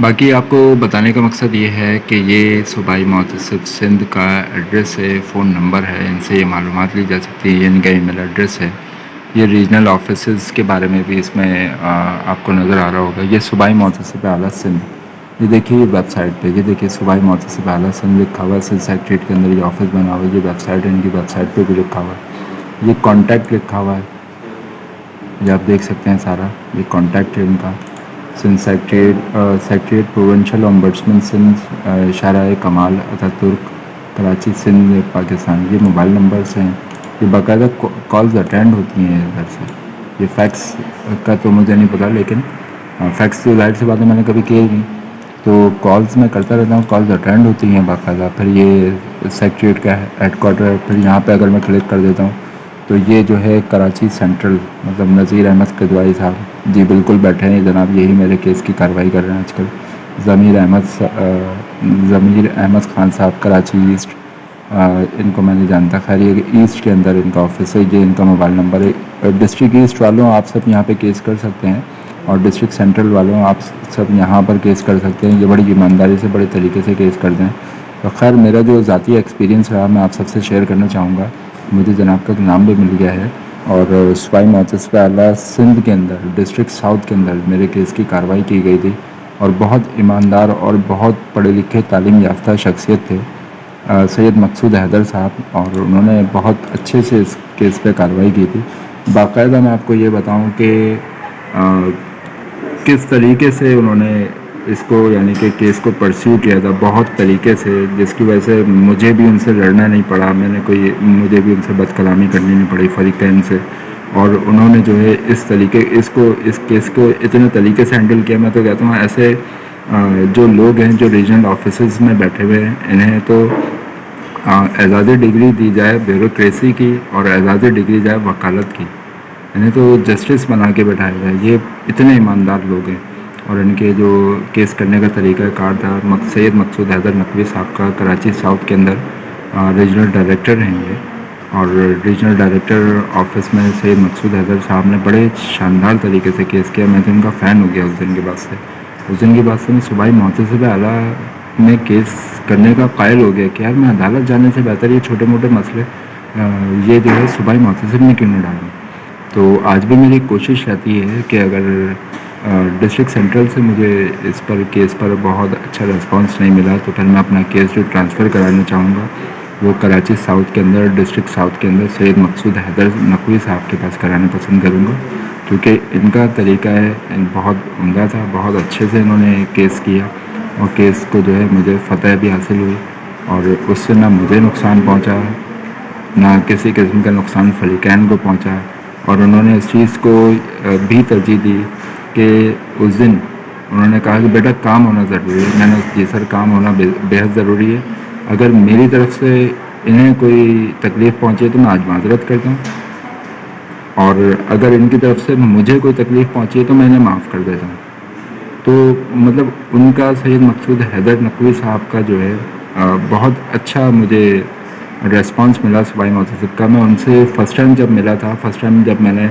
باقی آپ کو بتانے کا مقصد یہ ہے کہ یہ صوبائی متصب سندھ کا ایڈریس ہے فون نمبر ہے، ان سے یہ معلومات لی جا سکتی ہے ان کا ای میل ایڈریس ہے۔ یہ ریجنل آفیسز کے بارے میں بھی اس میں آپ کو نظر آ رہا ہوگا۔ یہ صوبائی متصب اعلیٰ سندھ۔ یہ دیکھیے یہ ویب سائٹ پہ، یہ دیکھیے صوبائی متصب اعلیٰ سندھ لکھا ہوا ہے۔ سندھ سیکٹریٹ کے اندر یہ آفس بنا ہوا ہے، یہ ویب سائٹ ہے، ان کی ویب سائٹ پہ بھی لکھا ہوا ہے۔ یہ کانٹیکٹ لکھا ہوا ہے۔ یہ آپ دیکھ سکتے ہیں سارا۔ یہ کانٹیکٹ ہے ان کا۔ Sindh secretariat secretariat provincial ombudsman Sindh شارع کمال اتھا ترک کراچی سندھ پاکستان، یہ موبائل نمبرس ہیں۔ یہ باقاعدہ کالز اٹینڈ ہوتی ہیں ادھر سے۔ یہ فیکس کا تو مجھے نہیں پتا، لیکن فیکس تو ظاہر سی بات ہے، میں نے کبھی کیے ہی نہیں۔ تو کالز میں کرتا رہتا ہوں کالز اٹینڈ ہوتی ہیں باقاعدہ۔ پھر یہ سیکٹریٹ کا ہیڈ کوارٹر ہے پھر یہاں پہ اگر میں کلک کر دیتا ہوں، تو یہ جو ہے کراچی سینٹرل مطلب نذیر احمد قدوائی صاحب۔ جی بالکل بیٹھے ہیں، جناب، یہی میرے کیس کی کارروائی کر رہے ہیں آج کل۔ ضمیر احمد ضمیر احمد خان صاحب، کراچی ایسٹ ان کو میں نے جانتا۔ خیر، یہ ایسٹ کے اندر ان کا آفس ہے، یہ ان کا موبائل نمبر ہے۔ ڈسٹرکٹ ایسٹ والوں آپ سب یہاں پہ کیس کر سکتے ہیں اور ڈسٹرکٹ سینٹرل والوں آپ سب یہاں پر کیس کر سکتے ہیں۔ یہ بڑی ایمانداری سے، بڑے طریقے سے کیس کر دیں۔ تو خیر، میرا جو ذاتی ایکسپیرینس رہا، میں آپ سب سے شیئر کرنا چاہوں گا۔ مجھے جناب کا نام بھی مل گیا ہے۔ اور سوائی متصفہ اعلیٰ سندھ کے اندر ڈسٹرکٹ ساؤتھ کے اندر میرے کیس کی کارروائی کی گئی تھی اور بہت ایماندار اور بہت پڑھے لکھے تعلیم یافتہ شخصیت تھے سید مقصود حیدر صاحب اور انہوں نے بہت اچھے سے اس کیس پہ کارروائی کی تھی۔ باقاعدہ میں آپ کو یہ بتاؤں کہ کس طریقے سے انہوں نے اس کو یعنی کہ کیس کو پرسیو کیا تھا بہت طریقے سے، جس کی وجہ سے مجھے بھی ان سے لڑنا نہیں پڑا، میں نے کوئی، مجھے بھی ان سے بد کلامی کرنی نہیں پڑی فریقین سے۔ اور انہوں نے جو ہے اس طریقے، اس کو، اس کیس کو اتنے طریقے سے ہینڈل کیا، میں تو کہتا ہوں ایسے جو لوگ ہیں، جو ریجنل آفیسز میں بیٹھے ہوئے ہیں، انہیں تو اعزازی ڈگری دی جائے بیوروکریسی کی اور اعزازی ڈگری جائے وکالت کی۔ انہیں تو جسٹس بنا کے بیٹھایا جائے۔ یہ اتنے ایماندار لوگ ہیں۔ اور ان کے جو کیس کرنے کا طریقہ کار تھا سید مقصود حیدر نقوی صاحب کا کراچی ساؤتھ کے اندر ریجنل ڈائریکٹر ہیں یہ۔ اور ریجنل ڈائریکٹر آفس میں سید مقصود حیدر صاحب نے بڑے شاندار طریقے سے کیس کیا۔ میں تو ان کا فین ہو گیا اس دن کے بعد سے۔ اس دن کے بعد سے میں صبح متصب اعلیٰ میں کیس کرنے کا قائل ہو گیا کہ یار میں عدالت جانے سے بہتر یہ چھوٹے موٹے مسئلے یہ جو ہے صبح متصب میں کیوں نہ ڈالوں؟ تو آج بھی میری کوشش رہتی ہے کہ اگر ڈسٹرکٹ سینٹرل سے مجھے اس پر کیس پر بہت اچھا رسپانس نہیں ملا، تو پھر میں اپنا کیس جو ٹرانسفر کرانا چاہوں گا، وہ کراچی ساؤتھ کے اندر، ڈسٹرکٹ ساؤتھ کے اندر سید مقصود حیدر نقوی صاحب کے پاس کرانا پسند کروں گا۔ کیونکہ ان کا طریقہ ہے بہت عمدہ تھا، بہت اچھے سے انہوں نے کیس کیا اور کیس کو جو ہے مجھے فتح بھی حاصل ہوئی اور اس سے نہ مجھے نقصان پہنچا، نہ کسی قسم کا نقصان فریقین کو پہنچا اور انہوں نے اس چیز کو بھی ترجیح دی۔ کہ اس دن انہوں نے کہا کہ بیٹا کام ہونا ضروری ہے، میں نے جی سر کام ہونا بےحد ضروری ہے۔ اگر میری طرف سے انہیں کوئی تکلیف پہنچے تو میں آج معذرت کرتا ہوں۔ اور اگر ان کی طرف سے مجھے کوئی تکلیف پہنچی ہے تو میں انہیں معاف کر دیتا ہوں۔ تو مطلب ان کا سید مقصود حیدر نقوی صاحب کا جو ہے بہت اچھا مجھے ریسپانس ملا صبائی متصب کا۔ میں ان سے فرسٹ ٹائم جب ملا تھا فرسٹ ٹائم جب میں نے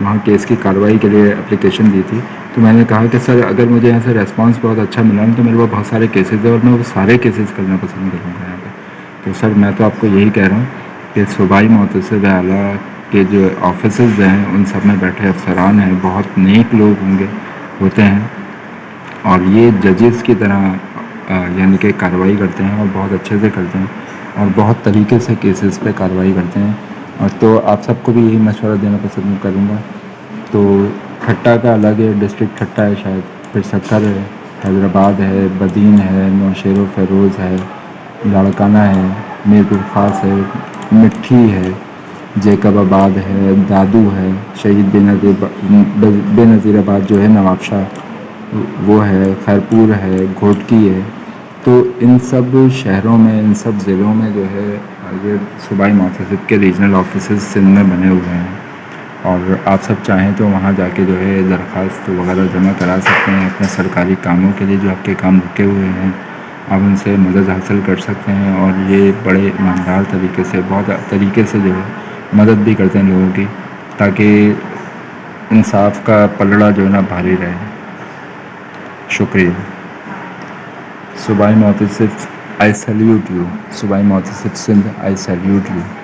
وہاں کیس کی کارروائی کے لیے اپلیکیشن دی تھی۔ تو میں نے کہا کہ سر، اگر مجھے یہاں سے ریسپانس بہت اچھا ملا تو میرے پاس بہت سارے کیسز ہیں اور میں وہ سارے کیسز کرنا پسند کروں گا یہاں پہ۔ تو سر، میں تو آپ کو یہی کہہ رہا ہوں کہ صوبائی متصب اعلیٰ کے جو آفیسز ہیں، ان سب میں بیٹھے افسران ہیں۔ بہت نیک لوگ ہوں گے، ہوتے ہیں۔ اور یہ ججز کی طرح یعنی کہ کارروائی کرتے ہیں اور بہت اچھے سے کرتے ہیں اور بہت طریقے سے کیسز پہ کارروائی کرتے ہیں۔ اور تو آپ سب کو بھی یہی مشورہ دینا پسند کروں گا۔ تو کھٹا کا الگ ہے، ڈسٹرکٹ کھٹا ہے شاید۔ پھر سکر ہے، حیدرآباد ہے، بدین ہے نوشیر و فیروز ہے لاڑکانہ ہے، میر خاص ہے، مٹھی ہے، جیکب آباد ہے، دادو ہے، شہید بے نظیر بے نظیر آباد جو ہے، نواب شاہ، وہ ہے، خیرپور ہے، گھوٹکی ہے۔ تو ان سب شہروں میں، ان سب ضلعوں میں جو ہے یہ صوبائی متصب کے ریجنل آفیسز سندھ میں بنے ہوئے ہیں۔ اور آپ سب چاہیں تو وہاں جا کے جو ہے درخواست وغیرہ جمع کرا سکتے ہیں اپنے سرکاری کاموں کے لیے جو آپ کے کام رکے ہوئے ہیں۔ آپ ان سے مدد حاصل کر سکتے ہیں اور یہ بڑے ایماندار طریقے سے، بہت طریقے سے جو ہے مدد بھی کرتے ہیں لوگوں کی، تاکہ انصاف کا پلڑا جو ہے نا بھاری رہے۔ شکریہ۔ صوبائی محتسب آئی سیلیوٹ یو صوبائی محتسب سندھ آئی سیلیوٹ یو